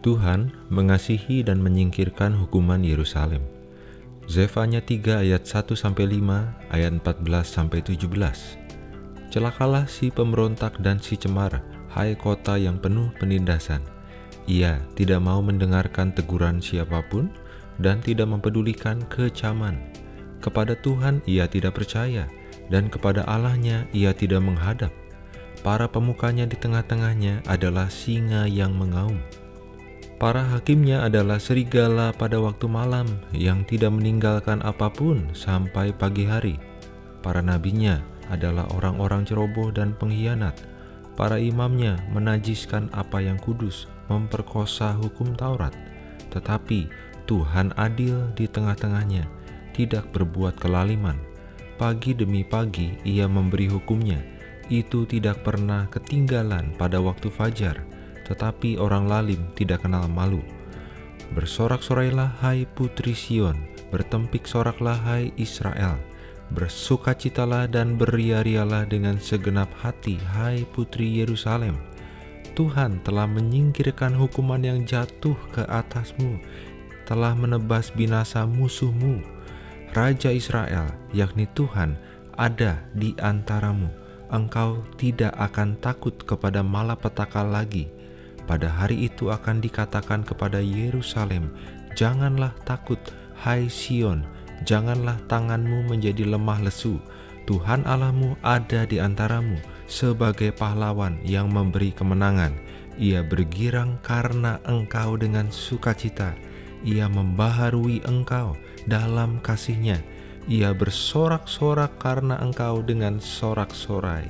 Tuhan mengasihi dan menyingkirkan hukuman Yerusalem. Zefanya 3 ayat 1 sampai 5, ayat 14 sampai 17. Celakalah si pemberontak dan si cemar, hai kota yang penuh penindasan. Ia tidak mau mendengarkan teguran siapa pun dan tidak mempedulikan kecaman. Kepada Tuhan ia tidak percaya, dan kepada Allahnya ia tidak menghadap. Para pemukanya di tengah-tengahnya adalah singa yang mengaum. Para hakimnya adalah serigala pada waktu malam yang tidak meninggalkan apa pun sampai pagi hari. Para nabinya adalah orang-orang ceroboh dan pengkhianat. Para imamnya menajiskan apa yang kudus, memperkosa hukum Taurat. Tetapi Tuhan adil di tengah-tengahnya, tidak berbuat kelaliman. Pagi demi pagi ia memberi hukumnya, itu tidak pernah ketinggalan pada waktu fajar tetapi orang lalim tidak kenal malu. Bersorak-sorailah hai putri Sion, bertempik soraklah hai Israel. Bersukacitalah dan beria-rialah dengan segenap hati hai putri Yerusalem. Tuhan telah menyingkirkan hukuman yang jatuh ke atasmu, telah menebas binasa musuhmu. Raja Israel, yakni Tuhan, ada di antaramu. Engkau tidak akan takut kepada malapetaka lagi pada hari itu akan dikatakan kepada Yerusalem, "Janganlah takut, hai Sion, janganlah tanganmu menjadi lemah lesu. Tuhan Allahmu ada di antaramu sebagai pahlawan yang memberi kemenangan. Ia bergirang karena engkau dengan sukacita. Ia membaharui engkau dalam kasihnya. Ia bersorak-sorak karena engkau dengan sorak-sorai."